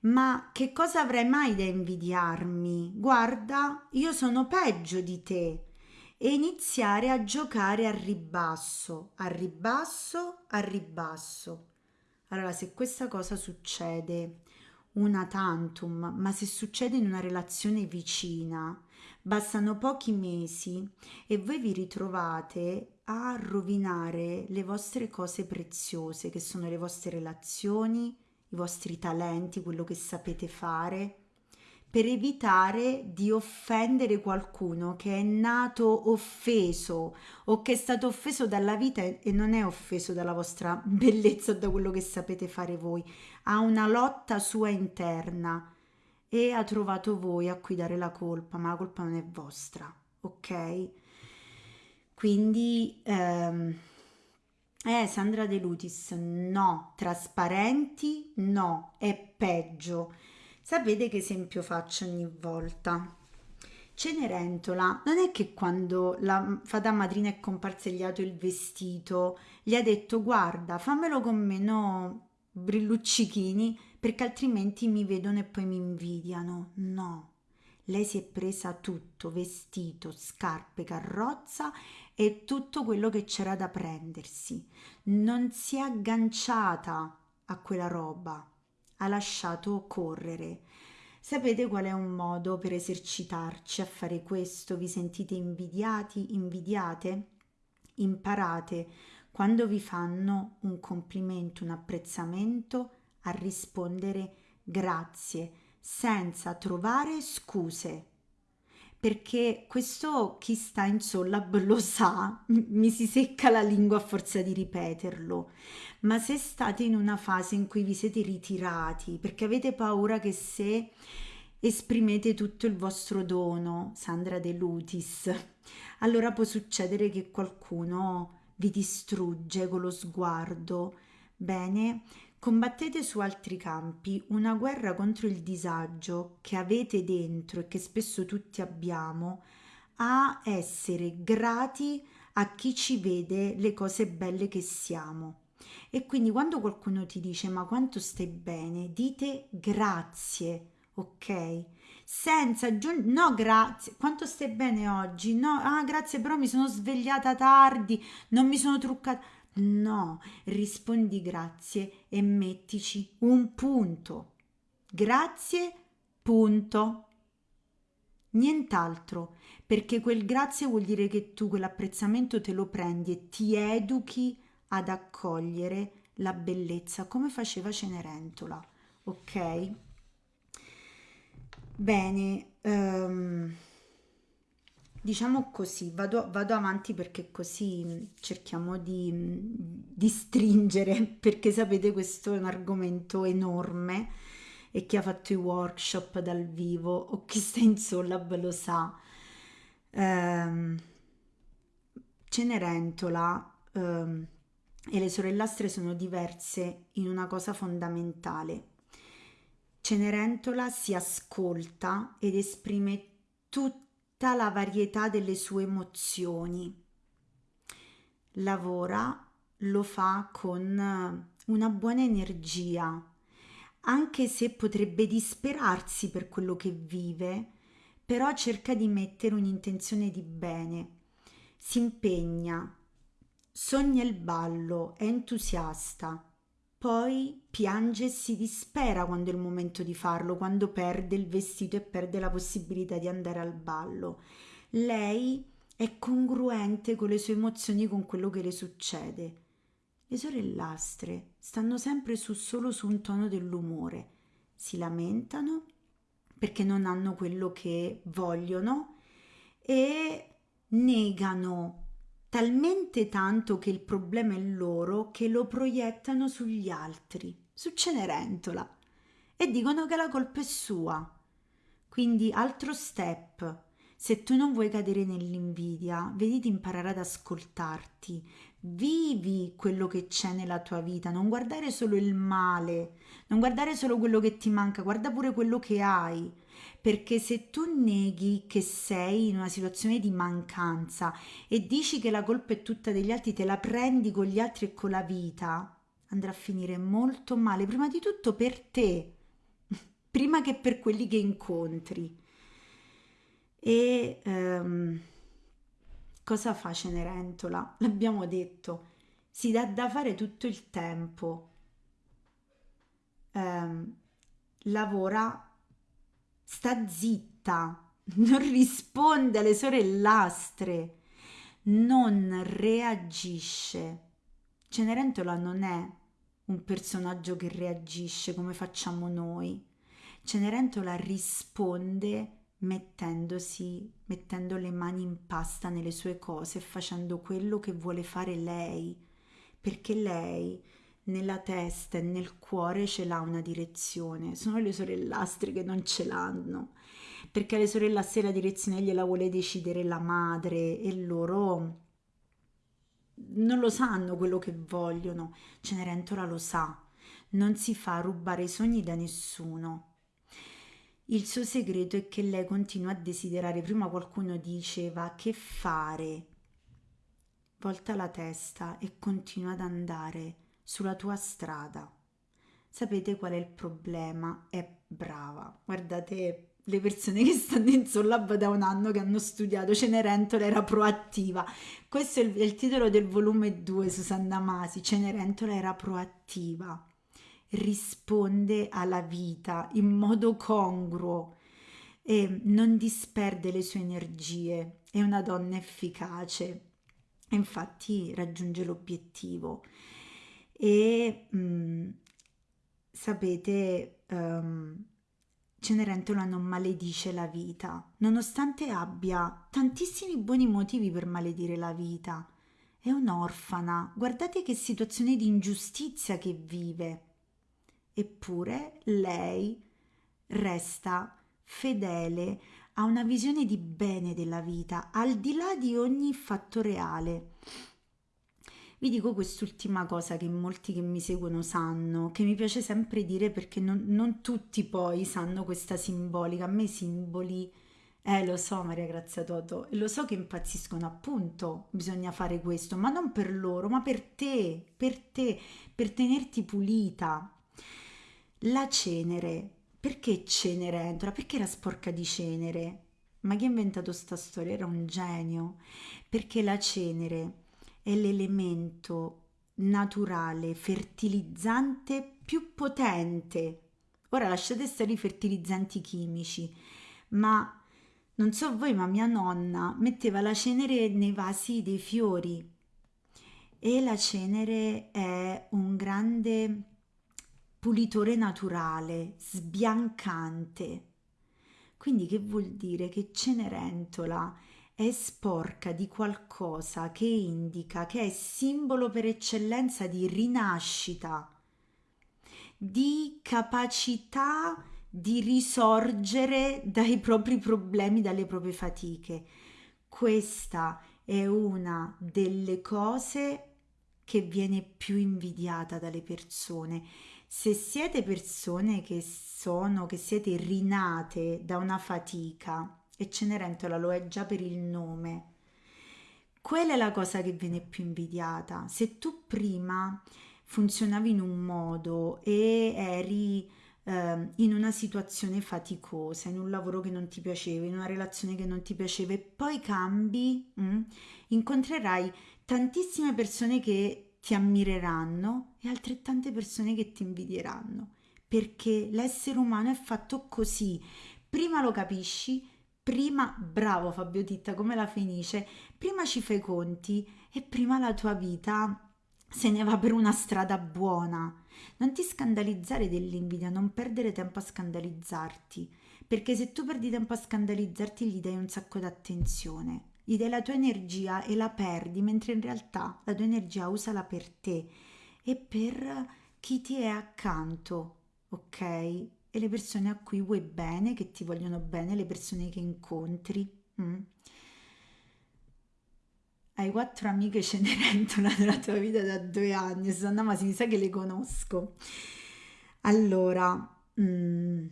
Ma che cosa avrei mai da invidiarmi? Guarda, io sono peggio di te e iniziare a giocare a ribasso, a ribasso, a ribasso. Allora, se questa cosa succede una tantum, ma se succede in una relazione vicina, bastano pochi mesi e voi vi ritrovate a rovinare le vostre cose preziose, che sono le vostre relazioni, i vostri talenti, quello che sapete fare per evitare di offendere qualcuno che è nato offeso o che è stato offeso dalla vita e non è offeso dalla vostra bellezza o da quello che sapete fare voi, ha una lotta sua interna e ha trovato voi a cui dare la colpa, ma la colpa non è vostra, ok? Quindi, ehm, eh, Sandra De Lutis, no, trasparenti, no, è peggio Sapete che esempio faccio ogni volta? Cenerentola non è che quando la fata madrina è comparsa gli ha dato il vestito, gli ha detto guarda fammelo con meno brilluccichini perché altrimenti mi vedono e poi mi invidiano. No, lei si è presa tutto, vestito, scarpe, carrozza e tutto quello che c'era da prendersi. Non si è agganciata a quella roba ha lasciato correre. Sapete qual è un modo per esercitarci a fare questo? Vi sentite invidiati, invidiate? Imparate quando vi fanno un complimento, un apprezzamento, a rispondere grazie, senza trovare scuse perché questo chi sta in Sollab lo sa, mi si secca la lingua a forza di ripeterlo, ma se state in una fase in cui vi siete ritirati perché avete paura che se esprimete tutto il vostro dono, Sandra De Lutis, allora può succedere che qualcuno vi distrugge con lo sguardo. Bene, Combattete su altri campi una guerra contro il disagio che avete dentro e che spesso tutti abbiamo, a essere grati a chi ci vede le cose belle che siamo. E quindi quando qualcuno ti dice ma quanto stai bene, dite grazie, ok? Senza aggiungere, no grazie, quanto stai bene oggi? No, ah grazie però mi sono svegliata tardi, non mi sono truccata No, rispondi grazie e mettici un punto. Grazie, punto. Nient'altro, perché quel grazie vuol dire che tu quell'apprezzamento te lo prendi e ti educhi ad accogliere la bellezza come faceva Cenerentola, ok? Bene, ehm, diciamo così, vado, vado avanti perché così mm, cerchiamo di, mm, di stringere, perché sapete questo è un argomento enorme e chi ha fatto i workshop dal vivo o chi sta in Sollab lo sa. Ehm, Cenerentola ehm, e le sorellastre sono diverse in una cosa fondamentale. Cenerentola si ascolta ed esprime tutta la varietà delle sue emozioni. Lavora, lo fa con una buona energia, anche se potrebbe disperarsi per quello che vive, però cerca di mettere un'intenzione di bene, si impegna, sogna il ballo, è entusiasta, poi piange e si dispera quando è il momento di farlo, quando perde il vestito e perde la possibilità di andare al ballo. Lei è congruente con le sue emozioni, con quello che le succede. Le sorellastre stanno sempre su, solo su un tono dell'umore, si lamentano perché non hanno quello che vogliono e negano talmente tanto che il problema è loro che lo proiettano sugli altri, su Cenerentola, e dicono che la colpa è sua. Quindi altro step. Se tu non vuoi cadere nell'invidia, vedi di imparare ad ascoltarti, vivi quello che c'è nella tua vita, non guardare solo il male, non guardare solo quello che ti manca, guarda pure quello che hai perché se tu neghi che sei in una situazione di mancanza e dici che la colpa è tutta degli altri, te la prendi con gli altri e con la vita, andrà a finire molto male, prima di tutto per te, prima che per quelli che incontri. E um, cosa fa Cenerentola? L'abbiamo detto, si dà da fare tutto il tempo. Um, lavora sta zitta, non risponde alle sorellastre, non reagisce. Cenerentola non è un personaggio che reagisce come facciamo noi. Cenerentola risponde mettendosi, mettendo le mani in pasta nelle sue cose facendo quello che vuole fare lei, perché lei nella testa e nel cuore ce l'ha una direzione, sono le sorellastre che non ce l'hanno, perché alle sorellastre la direzione gliela vuole decidere la madre e loro non lo sanno quello che vogliono, Cenerentola lo sa, non si fa rubare i sogni da nessuno. Il suo segreto è che lei continua a desiderare, prima qualcuno diceva che fare, volta la testa e continua ad andare sulla tua strada. Sapete qual è il problema? È brava. Guardate le persone che stanno in Sollab da un anno che hanno studiato Cenerentola era proattiva. Questo è il, è il titolo del volume 2, Susanna Masi. Cenerentola era proattiva. Risponde alla vita in modo congruo e non disperde le sue energie. È una donna efficace. Infatti raggiunge l'obiettivo e mh, mm, sapete um, Cenerentola non maledice la vita nonostante abbia tantissimi buoni motivi per maledire la vita è un'orfana guardate che situazione di ingiustizia che vive eppure lei resta fedele a una visione di bene della vita al di là di ogni fatto reale vi dico quest'ultima cosa che molti che mi seguono sanno, che mi piace sempre dire perché non, non tutti poi sanno questa simbolica. A me i simboli, eh lo so Maria Grazia Toto, lo so che impazziscono appunto, bisogna fare questo, ma non per loro, ma per te, per te, per tenerti pulita. La cenere, perché Cenerentola? Perché era sporca di cenere? Ma chi ha inventato sta storia? Era un genio, perché la cenere è l'elemento naturale, fertilizzante più potente. Ora lasciate stare i fertilizzanti chimici, ma non so voi, ma mia nonna metteva la cenere nei vasi dei fiori e la cenere è un grande pulitore naturale, sbiancante. Quindi che vuol dire che Cenerentola è sporca di qualcosa che indica che è simbolo per eccellenza di rinascita, di capacità di risorgere dai propri problemi, dalle proprie fatiche. Questa è una delle cose che viene più invidiata dalle persone. Se siete persone che sono, che siete rinate da una fatica, e Cenerentola lo è già per il nome, quella è la cosa che viene più invidiata. Se tu prima funzionavi in un modo e eri eh, in una situazione faticosa, in un lavoro che non ti piaceva, in una relazione che non ti piaceva e poi cambi, mh, mm, incontrerai tantissime persone che ti ammireranno e altrettante persone che ti invidieranno, perché l'essere umano è fatto così. Prima lo capisci, prima, bravo Fabio Titta, come la Fenice, prima ci fai conti e prima la tua vita se ne va per una strada buona. Non ti scandalizzare dell'invidia, non perdere tempo a scandalizzarti, perché se tu perdi tempo a scandalizzarti gli dai un sacco d'attenzione, gli dai la tua energia e la perdi, mentre in realtà la tua energia usala per te e per chi ti è accanto, ok? E le persone a cui vuoi bene, che ti vogliono bene, le persone che incontri. Mm? Hai quattro amiche Cenerentola nella tua vita da due anni, Susanna Masi, mi sa che le conosco. Allora, mm,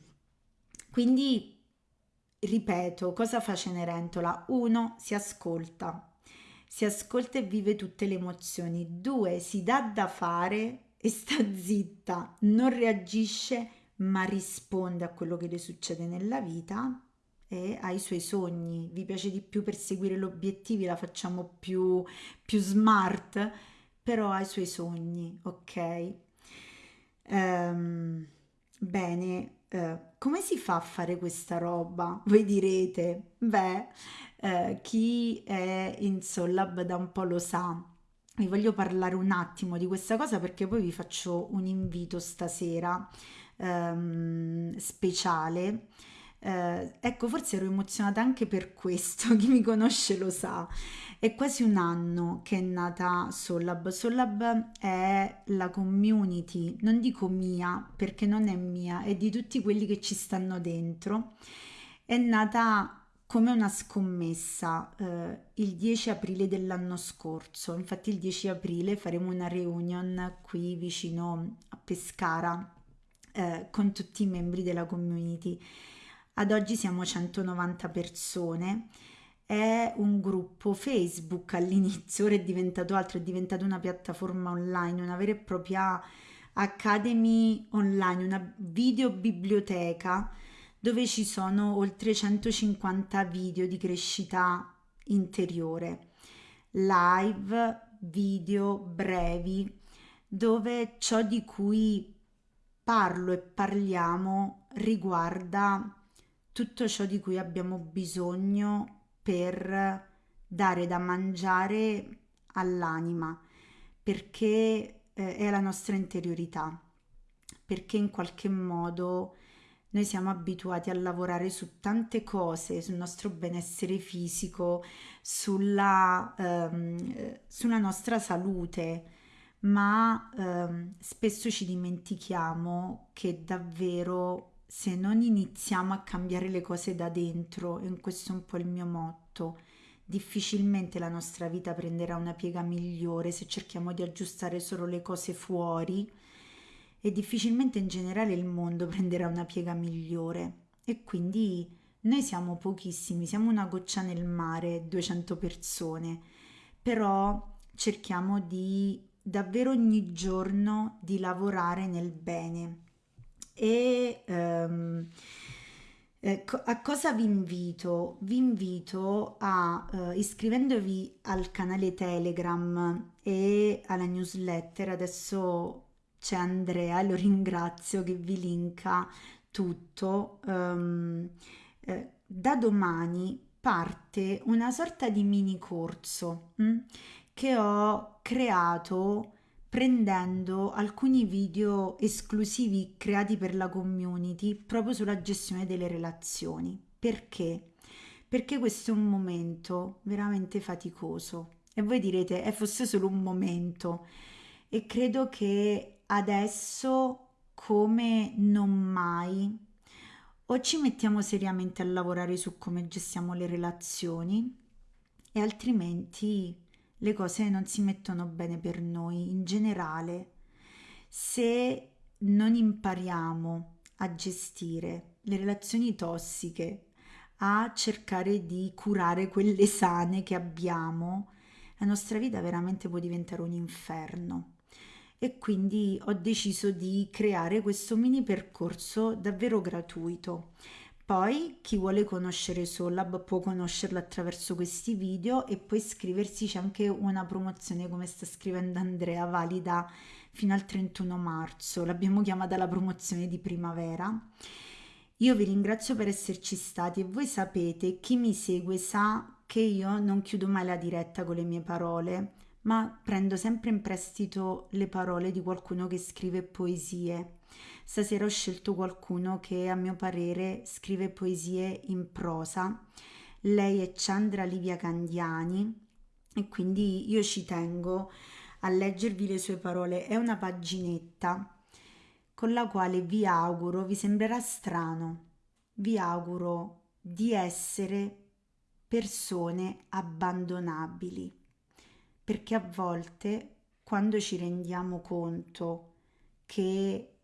quindi ripeto, cosa fa Cenerentola? Uno, si ascolta, si ascolta e vive tutte le emozioni. Due, si dà da fare e sta zitta, non reagisce ma risponde a quello che le succede nella vita e ha i suoi sogni, vi piace di più perseguire gli obiettivi, la facciamo più, più smart, però ha i suoi sogni, ok? Um, bene, uh, come si fa a fare questa roba? Voi direte, beh, uh, chi è in Sollab da un po' lo sa. Vi voglio parlare un attimo di questa cosa perché poi vi faccio un invito stasera um, speciale eh, ecco, forse ero emozionata anche per questo, chi mi conosce lo sa. È quasi un anno che è nata Sollab. Sollab è la community, non dico mia perché non è mia, è di tutti quelli che ci stanno dentro. È nata come una scommessa eh, il 10 aprile dell'anno scorso. Infatti il 10 aprile faremo una reunion qui vicino a Pescara eh, con tutti i membri della community ad oggi siamo 190 persone. È un gruppo Facebook all'inizio, ora è diventato altro, è diventato una piattaforma online, una vera e propria academy online, una videobiblioteca dove ci sono oltre 150 video di crescita interiore, live, video brevi, dove ciò di cui parlo e parliamo riguarda tutto ciò di cui abbiamo bisogno per dare da mangiare all'anima, perché eh, è la nostra interiorità, perché in qualche modo noi siamo abituati a lavorare su tante cose, sul nostro benessere fisico, sulla, ehm, sulla nostra salute, ma ehm, spesso ci dimentichiamo che davvero se non iniziamo a cambiare le cose da dentro, e questo è un po' il mio motto, difficilmente la nostra vita prenderà una piega migliore se cerchiamo di aggiustare solo le cose fuori e difficilmente in generale il mondo prenderà una piega migliore. E quindi noi siamo pochissimi, siamo una goccia nel mare, 200 persone, però cerchiamo di davvero ogni giorno di lavorare nel bene e um, eh, a cosa vi invito? Vi invito a uh, iscrivendovi al canale Telegram e alla newsletter. Adesso c'è Andrea, lo ringrazio che vi linka tutto. Um, eh, da domani parte una sorta di mini corso hm, che ho creato prendendo alcuni video esclusivi creati per la community proprio sulla gestione delle relazioni. Perché? Perché questo è un momento veramente faticoso. E voi direte, è fosse solo un momento. E credo che adesso, come non mai, o ci mettiamo seriamente a lavorare su come gestiamo le relazioni e altrimenti le cose non si mettono bene per noi in generale. Se non impariamo a gestire le relazioni tossiche, a cercare di curare quelle sane che abbiamo, la nostra vita veramente può diventare un inferno. E quindi ho deciso di creare questo mini percorso davvero gratuito. Poi chi vuole conoscere Solab può conoscerlo attraverso questi video e poi iscriversi, c'è anche una promozione come sta scrivendo Andrea, valida fino al 31 marzo. L'abbiamo chiamata la promozione di primavera. Io vi ringrazio per esserci stati e voi sapete, chi mi segue sa che io non chiudo mai la diretta con le mie parole, ma prendo sempre in prestito le parole di qualcuno che scrive poesie. Stasera ho scelto qualcuno che a mio parere scrive poesie in prosa. Lei è Chandra Livia Candiani e quindi io ci tengo a leggervi le sue parole. È una paginetta con la quale vi auguro, vi sembrerà strano, vi auguro di essere persone abbandonabili, perché a volte quando ci rendiamo conto che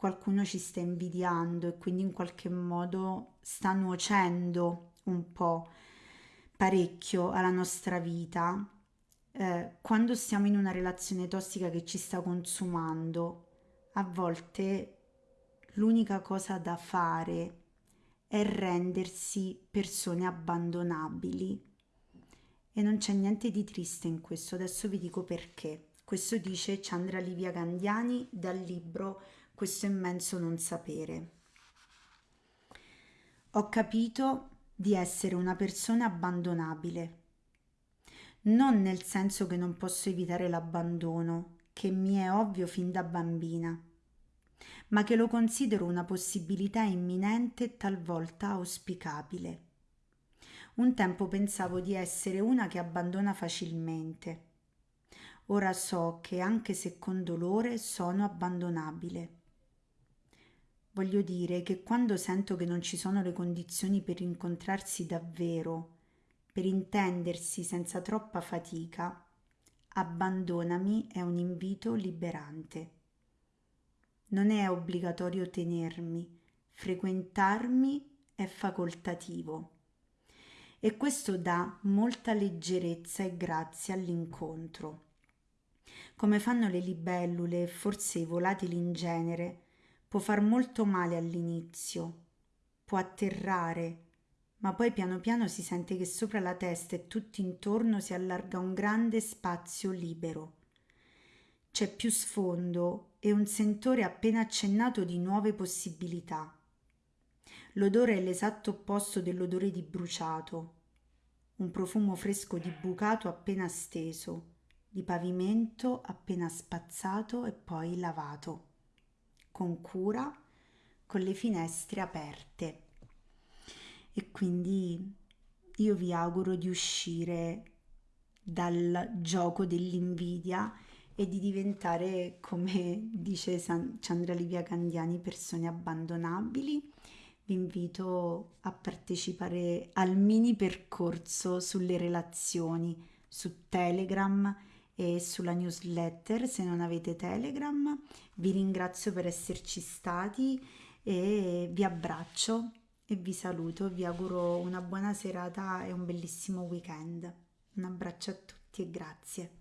qualcuno ci sta invidiando e quindi in qualche modo sta nuocendo un po' parecchio alla nostra vita, eh, quando siamo in una relazione tossica che ci sta consumando, a volte l'unica cosa da fare è rendersi persone abbandonabili. E non c'è niente di triste in questo, adesso vi dico perché. Questo dice Chandra Livia Gandiani dal libro Questo immenso non sapere. Ho capito di essere una persona abbandonabile, non nel senso che non posso evitare l'abbandono, che mi è ovvio fin da bambina ma che lo considero una possibilità imminente e talvolta auspicabile. Un tempo pensavo di essere una che abbandona facilmente. Ora so che anche se con dolore sono abbandonabile. Voglio dire che quando sento che non ci sono le condizioni per incontrarsi davvero, per intendersi senza troppa fatica, abbandonami è un invito liberante non è obbligatorio tenermi, frequentarmi è facoltativo. E questo dà molta leggerezza e grazia all'incontro. Come fanno le libellule e forse i volatili in genere, può far molto male all'inizio, può atterrare, ma poi piano piano si sente che sopra la testa e tutto intorno si allarga un grande spazio libero. C'è più sfondo e un sentore appena accennato di nuove possibilità. L'odore è l'esatto opposto dell'odore di bruciato, un profumo fresco di bucato appena steso, di pavimento appena spazzato e poi lavato, con cura, con le finestre aperte. E quindi io vi auguro di uscire dal gioco dell'invidia e di diventare, come dice San- Chandra Livia Candiani, persone abbandonabili. Vi invito a partecipare al mini percorso sulle relazioni su Telegram e sulla newsletter se non avete Telegram. Vi ringrazio per esserci stati e vi abbraccio e vi saluto. Vi auguro una buona serata e un bellissimo weekend. Un abbraccio a tutti e grazie.